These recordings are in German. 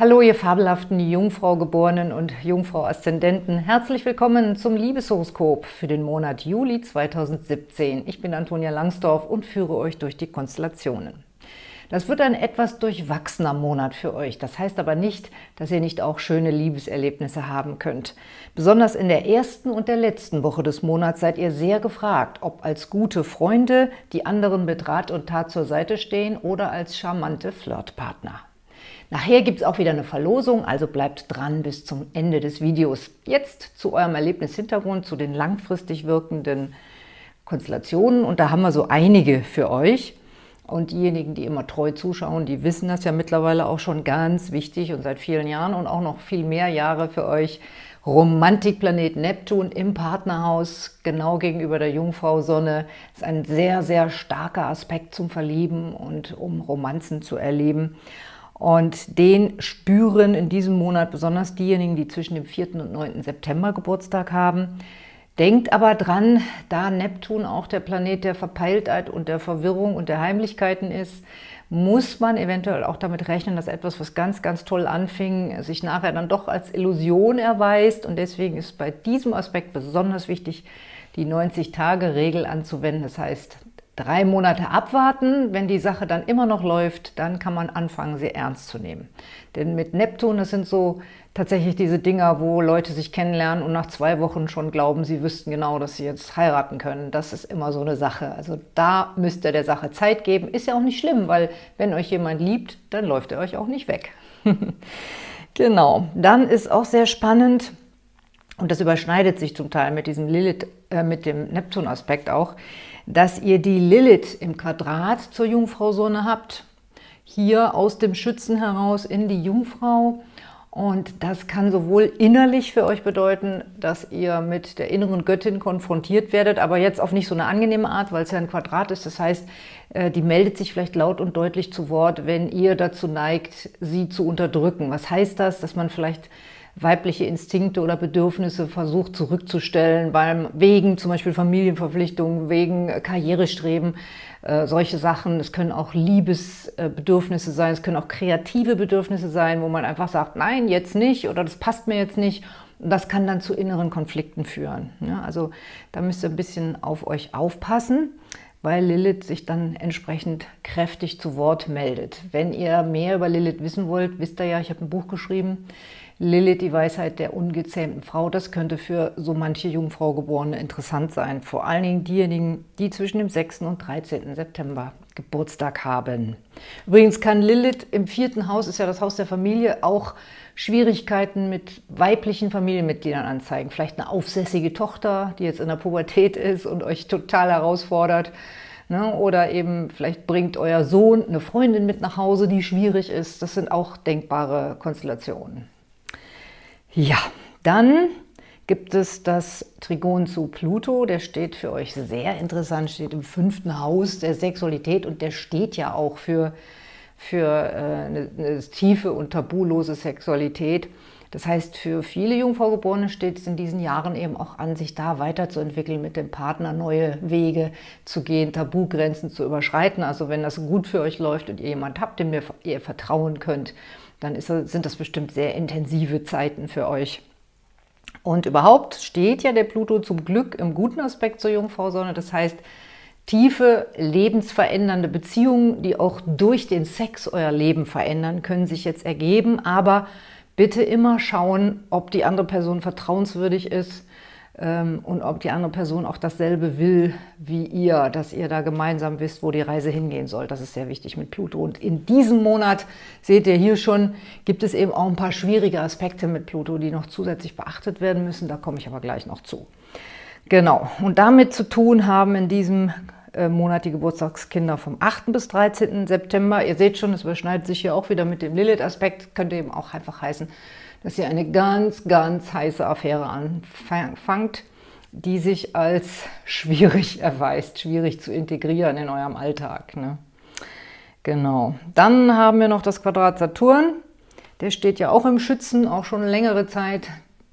Hallo, ihr fabelhaften Jungfrau-Geborenen und Jungfrau-Aszendenten. Herzlich willkommen zum Liebeshoroskop für den Monat Juli 2017. Ich bin Antonia Langsdorf und führe euch durch die Konstellationen. Das wird ein etwas durchwachsener Monat für euch. Das heißt aber nicht, dass ihr nicht auch schöne Liebeserlebnisse haben könnt. Besonders in der ersten und der letzten Woche des Monats seid ihr sehr gefragt, ob als gute Freunde, die anderen mit Rat und Tat zur Seite stehen oder als charmante Flirtpartner. Nachher gibt es auch wieder eine Verlosung, also bleibt dran bis zum Ende des Videos. Jetzt zu eurem Erlebnishintergrund, zu den langfristig wirkenden Konstellationen. Und da haben wir so einige für euch. Und diejenigen, die immer treu zuschauen, die wissen das ja mittlerweile auch schon ganz wichtig und seit vielen Jahren und auch noch viel mehr Jahre für euch. Romantikplanet Neptun im Partnerhaus, genau gegenüber der Jungfrau Sonne, ist ein sehr, sehr starker Aspekt zum Verlieben und um Romanzen zu erleben. Und den spüren in diesem Monat besonders diejenigen, die zwischen dem 4. und 9. September Geburtstag haben. Denkt aber dran, da Neptun auch der Planet der Verpeiltheit und der Verwirrung und der Heimlichkeiten ist, muss man eventuell auch damit rechnen, dass etwas, was ganz, ganz toll anfing, sich nachher dann doch als Illusion erweist. Und deswegen ist bei diesem Aspekt besonders wichtig, die 90-Tage-Regel anzuwenden. Das heißt, drei Monate abwarten. Wenn die Sache dann immer noch läuft, dann kann man anfangen, sie ernst zu nehmen. Denn mit Neptun, das sind so tatsächlich diese Dinger, wo Leute sich kennenlernen und nach zwei Wochen schon glauben, sie wüssten genau, dass sie jetzt heiraten können. Das ist immer so eine Sache. Also da müsst ihr der Sache Zeit geben. Ist ja auch nicht schlimm, weil wenn euch jemand liebt, dann läuft er euch auch nicht weg. genau. Dann ist auch sehr spannend, und das überschneidet sich zum Teil mit diesem Lilith, äh, mit dem Neptun-Aspekt auch, dass ihr die Lilith im Quadrat zur Jungfrau Sonne habt, hier aus dem Schützen heraus in die Jungfrau. Und das kann sowohl innerlich für euch bedeuten, dass ihr mit der inneren Göttin konfrontiert werdet, aber jetzt auf nicht so eine angenehme Art, weil es ja ein Quadrat ist. Das heißt, äh, die meldet sich vielleicht laut und deutlich zu Wort, wenn ihr dazu neigt, sie zu unterdrücken. Was heißt das? Dass man vielleicht weibliche Instinkte oder Bedürfnisse versucht zurückzustellen, weil wegen zum Beispiel Familienverpflichtungen, wegen Karrierestreben, äh, solche Sachen. Es können auch Liebesbedürfnisse sein, es können auch kreative Bedürfnisse sein, wo man einfach sagt, nein, jetzt nicht oder das passt mir jetzt nicht. Und das kann dann zu inneren Konflikten führen. Ja, also da müsst ihr ein bisschen auf euch aufpassen weil Lilith sich dann entsprechend kräftig zu Wort meldet. Wenn ihr mehr über Lilith wissen wollt, wisst ihr ja, ich habe ein Buch geschrieben, Lilith, die Weisheit der ungezähmten Frau, das könnte für so manche Jungfrau Geborene interessant sein. Vor allen Dingen diejenigen, die zwischen dem 6. und 13. September Geburtstag haben. Übrigens kann Lilith im vierten Haus, ist ja das Haus der Familie, auch Schwierigkeiten mit weiblichen Familienmitgliedern anzeigen. Vielleicht eine aufsässige Tochter, die jetzt in der Pubertät ist und euch total herausfordert. Ne? Oder eben vielleicht bringt euer Sohn eine Freundin mit nach Hause, die schwierig ist. Das sind auch denkbare Konstellationen. Ja, dann gibt es das Trigon zu Pluto, der steht für euch sehr interessant, steht im fünften Haus der Sexualität und der steht ja auch für, für äh, eine, eine tiefe und tabulose Sexualität. Das heißt, für viele Jungfraugeborene steht es in diesen Jahren eben auch an, sich da weiterzuentwickeln, mit dem Partner neue Wege zu gehen, Tabugrenzen zu überschreiten. Also wenn das gut für euch läuft und ihr jemand habt, dem ihr vertrauen könnt, dann ist, sind das bestimmt sehr intensive Zeiten für euch. Und überhaupt steht ja der Pluto zum Glück im guten Aspekt zur Jungfrau-Sonne. Das heißt, tiefe, lebensverändernde Beziehungen, die auch durch den Sex euer Leben verändern, können sich jetzt ergeben. Aber bitte immer schauen, ob die andere Person vertrauenswürdig ist, und ob die andere Person auch dasselbe will wie ihr, dass ihr da gemeinsam wisst, wo die Reise hingehen soll. Das ist sehr wichtig mit Pluto. Und in diesem Monat, seht ihr hier schon, gibt es eben auch ein paar schwierige Aspekte mit Pluto, die noch zusätzlich beachtet werden müssen. Da komme ich aber gleich noch zu. Genau, und damit zu tun haben in diesem äh, Monat die Geburtstagskinder vom 8. bis 13. September. Ihr seht schon, es überschneidet sich hier auch wieder mit dem Lilith-Aspekt. Könnte eben auch einfach heißen, dass ihr eine ganz, ganz heiße Affäre anfangt, die sich als schwierig erweist, schwierig zu integrieren in eurem Alltag. Ne? Genau. Dann haben wir noch das Quadrat Saturn. Der steht ja auch im Schützen, auch schon längere Zeit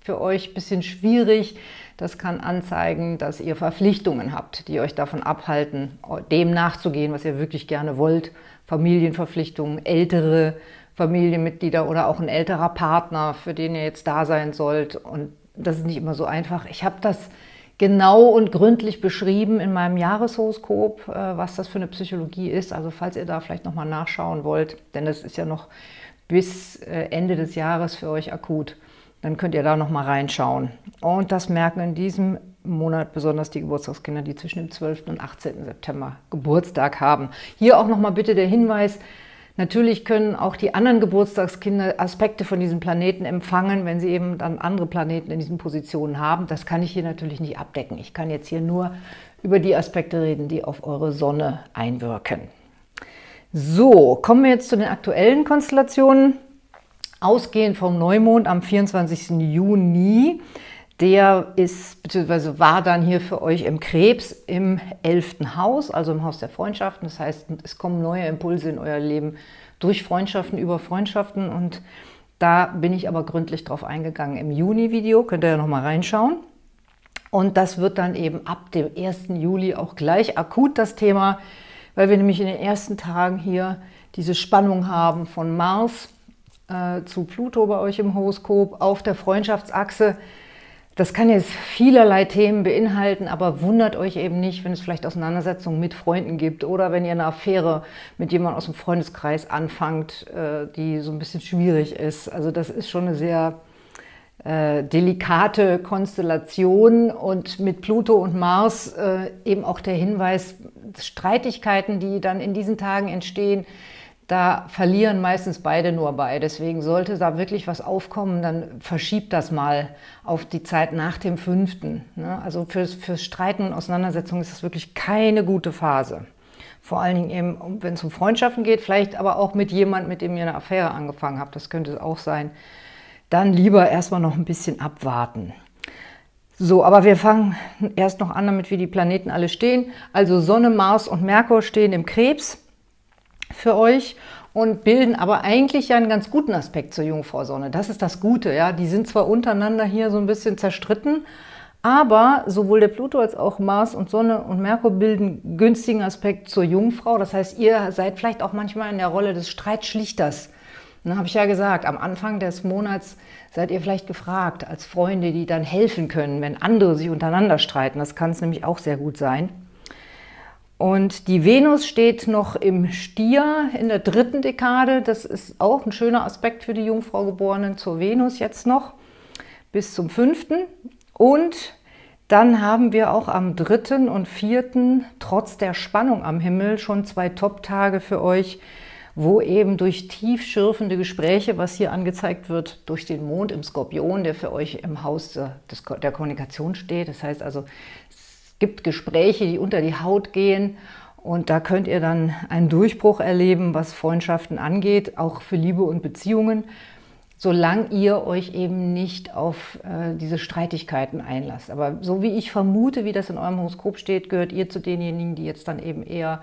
für euch ein bisschen schwierig. Das kann anzeigen, dass ihr Verpflichtungen habt, die euch davon abhalten, dem nachzugehen, was ihr wirklich gerne wollt. Familienverpflichtungen, ältere Familienmitglieder oder auch ein älterer Partner, für den ihr jetzt da sein sollt. Und das ist nicht immer so einfach. Ich habe das genau und gründlich beschrieben in meinem Jahreshoroskop, äh, was das für eine Psychologie ist. Also falls ihr da vielleicht nochmal nachschauen wollt, denn das ist ja noch bis äh, Ende des Jahres für euch akut, dann könnt ihr da nochmal reinschauen. Und das merken in diesem Monat besonders die Geburtstagskinder, die zwischen dem 12. und 18. September Geburtstag haben. Hier auch nochmal bitte der Hinweis, Natürlich können auch die anderen Geburtstagskinder Aspekte von diesem Planeten empfangen, wenn sie eben dann andere Planeten in diesen Positionen haben. Das kann ich hier natürlich nicht abdecken. Ich kann jetzt hier nur über die Aspekte reden, die auf eure Sonne einwirken. So, kommen wir jetzt zu den aktuellen Konstellationen. Ausgehend vom Neumond am 24. Juni der ist, beziehungsweise war dann hier für euch im Krebs im elften Haus, also im Haus der Freundschaften. Das heißt, es kommen neue Impulse in euer Leben durch Freundschaften, über Freundschaften. Und da bin ich aber gründlich drauf eingegangen im Juni-Video. Könnt ihr ja nochmal reinschauen. Und das wird dann eben ab dem 1. Juli auch gleich akut das Thema, weil wir nämlich in den ersten Tagen hier diese Spannung haben von Mars äh, zu Pluto bei euch im Horoskop auf der Freundschaftsachse. Das kann jetzt vielerlei Themen beinhalten, aber wundert euch eben nicht, wenn es vielleicht Auseinandersetzungen mit Freunden gibt oder wenn ihr eine Affäre mit jemandem aus dem Freundeskreis anfangt, äh, die so ein bisschen schwierig ist. Also das ist schon eine sehr äh, delikate Konstellation und mit Pluto und Mars äh, eben auch der Hinweis, Streitigkeiten, die dann in diesen Tagen entstehen, da verlieren meistens beide nur bei. Deswegen sollte da wirklich was aufkommen, dann verschiebt das mal auf die Zeit nach dem fünften. Ne? Also fürs, fürs Streiten und Auseinandersetzungen ist das wirklich keine gute Phase. Vor allen Dingen eben, wenn es um Freundschaften geht, vielleicht aber auch mit jemand, mit dem ihr eine Affäre angefangen habt, das könnte es auch sein. Dann lieber erstmal noch ein bisschen abwarten. So, aber wir fangen erst noch an damit, wie die Planeten alle stehen. Also Sonne, Mars und Merkur stehen im Krebs für euch und bilden aber eigentlich ja einen ganz guten Aspekt zur Jungfrau-Sonne. Das ist das Gute, ja. Die sind zwar untereinander hier so ein bisschen zerstritten, aber sowohl der Pluto als auch Mars und Sonne und Merkur bilden günstigen Aspekt zur Jungfrau. Das heißt, ihr seid vielleicht auch manchmal in der Rolle des Streitschlichters. Dann habe ich ja gesagt, am Anfang des Monats seid ihr vielleicht gefragt als Freunde, die dann helfen können, wenn andere sich untereinander streiten. Das kann es nämlich auch sehr gut sein. Und die Venus steht noch im Stier in der dritten Dekade. Das ist auch ein schöner Aspekt für die Jungfrau Geborenen zur Venus jetzt noch bis zum fünften. Und dann haben wir auch am dritten und vierten, trotz der Spannung am Himmel, schon zwei Top-Tage für euch, wo eben durch tief schürfende Gespräche, was hier angezeigt wird, durch den Mond im Skorpion, der für euch im Haus der Kommunikation steht. Das heißt also, gibt Gespräche, die unter die Haut gehen und da könnt ihr dann einen Durchbruch erleben, was Freundschaften angeht, auch für Liebe und Beziehungen, solange ihr euch eben nicht auf äh, diese Streitigkeiten einlasst. Aber so wie ich vermute, wie das in eurem Horoskop steht, gehört ihr zu denjenigen, die jetzt dann eben eher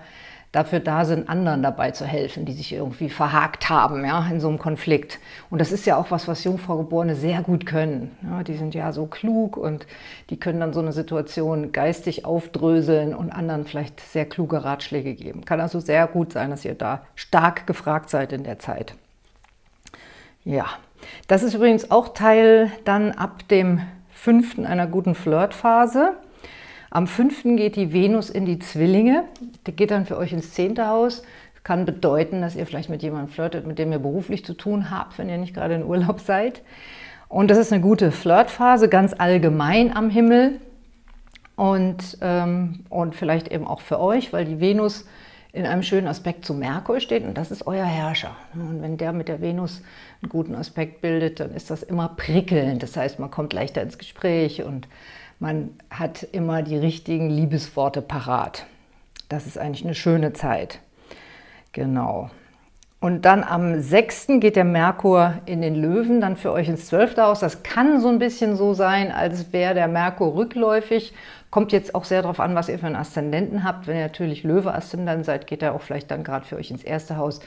dafür da sind, anderen dabei zu helfen, die sich irgendwie verhakt haben ja, in so einem Konflikt. Und das ist ja auch was, was Jungfraugeborene sehr gut können. Ja, die sind ja so klug und die können dann so eine Situation geistig aufdröseln und anderen vielleicht sehr kluge Ratschläge geben. Kann also sehr gut sein, dass ihr da stark gefragt seid in der Zeit. Ja, das ist übrigens auch Teil dann ab dem fünften einer guten Flirtphase. Am 5. geht die Venus in die Zwillinge. Die geht dann für euch ins 10. Haus. Kann bedeuten, dass ihr vielleicht mit jemandem flirtet, mit dem ihr beruflich zu tun habt, wenn ihr nicht gerade in Urlaub seid. Und das ist eine gute Flirtphase, ganz allgemein am Himmel. Und, ähm, und vielleicht eben auch für euch, weil die Venus in einem schönen Aspekt zu Merkur steht und das ist euer Herrscher. Und wenn der mit der Venus einen guten Aspekt bildet, dann ist das immer prickelnd. Das heißt, man kommt leichter ins Gespräch und man hat immer die richtigen Liebesworte parat. Das ist eigentlich eine schöne Zeit. Genau. Und dann am 6. geht der Merkur in den Löwen, dann für euch ins 12. Haus. Das kann so ein bisschen so sein, als wäre der Merkur rückläufig. Kommt jetzt auch sehr darauf an, was ihr für einen Aszendenten habt. Wenn ihr natürlich Löwe-Aszendent seid, geht er auch vielleicht dann gerade für euch ins erste Haus.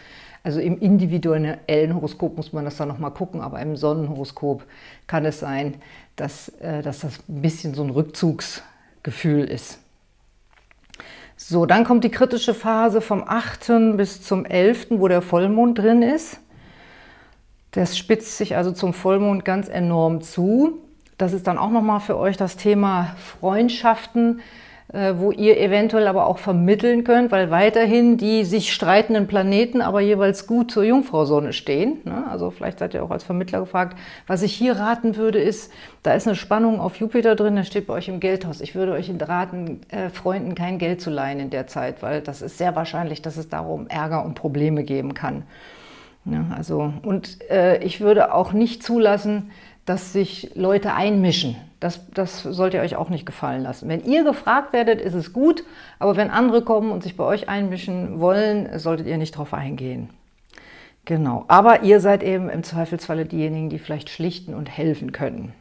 Also im individuellen Horoskop muss man das dann nochmal gucken, aber im Sonnenhoroskop kann es sein, dass, äh, dass das ein bisschen so ein Rückzugsgefühl ist. So, dann kommt die kritische Phase vom 8. bis zum 11., wo der Vollmond drin ist. Das spitzt sich also zum Vollmond ganz enorm zu. Das ist dann auch nochmal für euch das Thema Freundschaften, wo ihr eventuell aber auch vermitteln könnt, weil weiterhin die sich streitenden Planeten aber jeweils gut zur Jungfrau-Sonne stehen. Ne? Also vielleicht seid ihr auch als Vermittler gefragt. Was ich hier raten würde, ist, da ist eine Spannung auf Jupiter drin, der steht bei euch im Geldhaus. Ich würde euch raten, äh, Freunden kein Geld zu leihen in der Zeit, weil das ist sehr wahrscheinlich, dass es darum Ärger und Probleme geben kann. Ja, also, und äh, ich würde auch nicht zulassen, dass sich Leute einmischen. Das, das sollt ihr euch auch nicht gefallen lassen. Wenn ihr gefragt werdet, ist es gut, aber wenn andere kommen und sich bei euch einmischen wollen, solltet ihr nicht darauf eingehen. Genau, aber ihr seid eben im Zweifelsfalle diejenigen, die vielleicht schlichten und helfen können.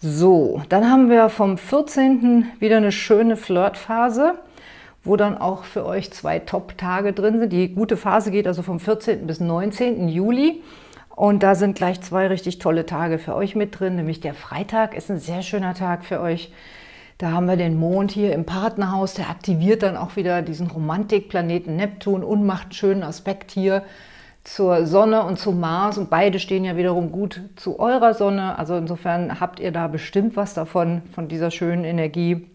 So, dann haben wir vom 14. wieder eine schöne Flirtphase, wo dann auch für euch zwei Top-Tage drin sind. Die gute Phase geht also vom 14. bis 19. Juli. Und da sind gleich zwei richtig tolle Tage für euch mit drin, nämlich der Freitag ist ein sehr schöner Tag für euch. Da haben wir den Mond hier im Partnerhaus, der aktiviert dann auch wieder diesen Romantikplaneten Neptun und macht einen schönen Aspekt hier zur Sonne und zum Mars und beide stehen ja wiederum gut zu eurer Sonne. Also insofern habt ihr da bestimmt was davon, von dieser schönen Energie,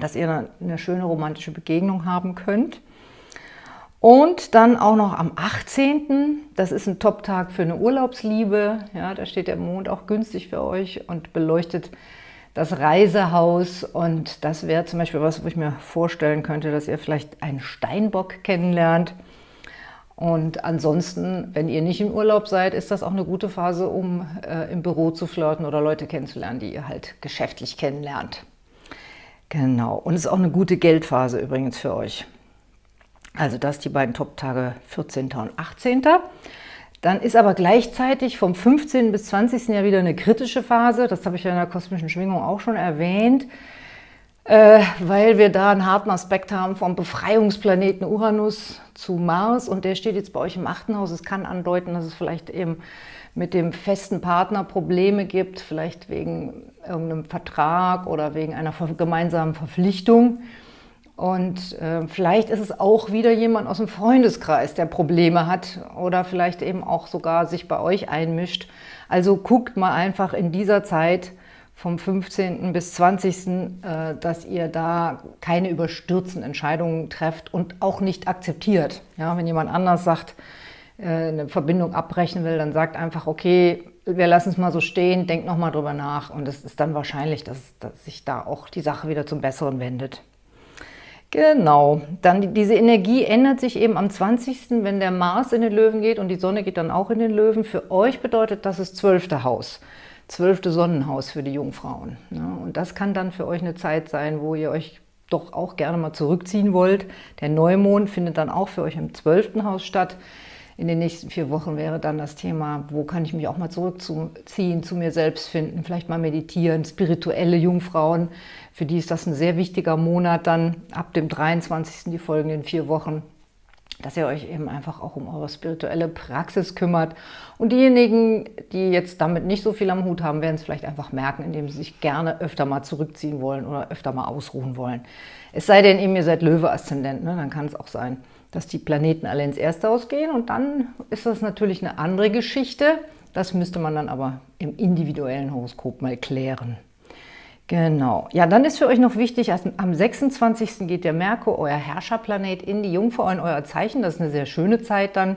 dass ihr eine schöne romantische Begegnung haben könnt. Und dann auch noch am 18., das ist ein Top-Tag für eine Urlaubsliebe. Ja, da steht der Mond auch günstig für euch und beleuchtet das Reisehaus. Und das wäre zum Beispiel was, wo ich mir vorstellen könnte, dass ihr vielleicht einen Steinbock kennenlernt. Und ansonsten, wenn ihr nicht im Urlaub seid, ist das auch eine gute Phase, um äh, im Büro zu flirten oder Leute kennenzulernen, die ihr halt geschäftlich kennenlernt. Genau. Und es ist auch eine gute Geldphase übrigens für euch. Also das die beiden Top-Tage 14. und 18. Dann ist aber gleichzeitig vom 15. bis 20. Jahr wieder eine kritische Phase. Das habe ich ja in der kosmischen Schwingung auch schon erwähnt, äh, weil wir da einen harten Aspekt haben vom Befreiungsplaneten Uranus zu Mars und der steht jetzt bei euch im achten Haus. Es kann andeuten, dass es vielleicht eben mit dem festen Partner Probleme gibt, vielleicht wegen irgendeinem Vertrag oder wegen einer gemeinsamen Verpflichtung. Und äh, vielleicht ist es auch wieder jemand aus dem Freundeskreis, der Probleme hat oder vielleicht eben auch sogar sich bei euch einmischt. Also guckt mal einfach in dieser Zeit vom 15. bis 20., äh, dass ihr da keine überstürzenden Entscheidungen trefft und auch nicht akzeptiert. Ja, wenn jemand anders sagt, äh, eine Verbindung abbrechen will, dann sagt einfach, okay, wir lassen es mal so stehen, denkt nochmal drüber nach und es ist dann wahrscheinlich, dass, dass sich da auch die Sache wieder zum Besseren wendet. Genau, dann die, diese Energie ändert sich eben am 20., wenn der Mars in den Löwen geht und die Sonne geht dann auch in den Löwen. Für euch bedeutet das das zwölfte Haus, zwölfte Sonnenhaus für die Jungfrauen. Und das kann dann für euch eine Zeit sein, wo ihr euch doch auch gerne mal zurückziehen wollt. Der Neumond findet dann auch für euch im zwölften Haus statt. In den nächsten vier Wochen wäre dann das Thema, wo kann ich mich auch mal zurückziehen, zu mir selbst finden, vielleicht mal meditieren, spirituelle Jungfrauen, für die ist das ein sehr wichtiger Monat dann ab dem 23. die folgenden vier Wochen, dass ihr euch eben einfach auch um eure spirituelle Praxis kümmert. Und diejenigen, die jetzt damit nicht so viel am Hut haben, werden es vielleicht einfach merken, indem sie sich gerne öfter mal zurückziehen wollen oder öfter mal ausruhen wollen. Es sei denn eben, ihr seid Löwe-Aszendent, ne? dann kann es auch sein, dass die Planeten alle ins erste Haus gehen und dann ist das natürlich eine andere Geschichte. Das müsste man dann aber im individuellen Horoskop mal klären. Genau. Ja, dann ist für euch noch wichtig, am 26. geht der Merkur, euer Herrscherplanet, in die Jungfrau, in euer Zeichen. Das ist eine sehr schöne Zeit dann.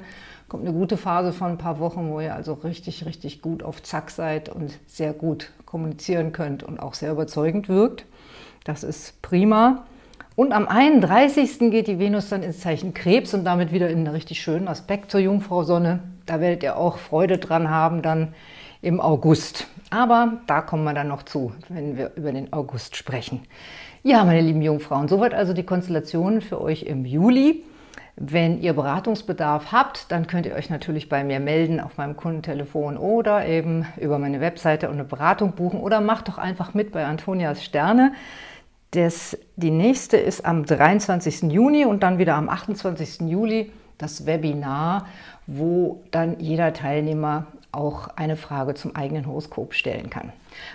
Kommt eine gute Phase von ein paar Wochen, wo ihr also richtig, richtig gut auf Zack seid und sehr gut kommunizieren könnt und auch sehr überzeugend wirkt. Das ist prima. Und am 31. geht die Venus dann ins Zeichen Krebs und damit wieder in einen richtig schönen Aspekt zur Jungfrau Sonne. Da werdet ihr auch Freude dran haben dann im August. Aber da kommen wir dann noch zu, wenn wir über den August sprechen. Ja, meine lieben Jungfrauen, soweit also die Konstellationen für euch im Juli. Wenn ihr Beratungsbedarf habt, dann könnt ihr euch natürlich bei mir melden auf meinem Kundentelefon oder eben über meine Webseite und eine Beratung buchen oder macht doch einfach mit bei Antonias Sterne. Das, die nächste ist am 23. Juni und dann wieder am 28. Juli das Webinar, wo dann jeder Teilnehmer auch eine Frage zum eigenen Horoskop stellen kann.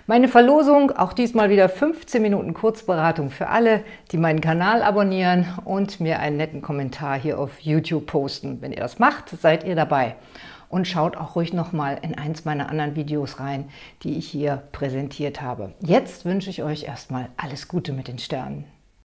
Meine Verlosung, auch diesmal wieder 15 Minuten Kurzberatung für alle, die meinen Kanal abonnieren und mir einen netten Kommentar hier auf YouTube posten. Wenn ihr das macht, seid ihr dabei. Und schaut auch ruhig nochmal in eins meiner anderen Videos rein, die ich hier präsentiert habe. Jetzt wünsche ich euch erstmal alles Gute mit den Sternen.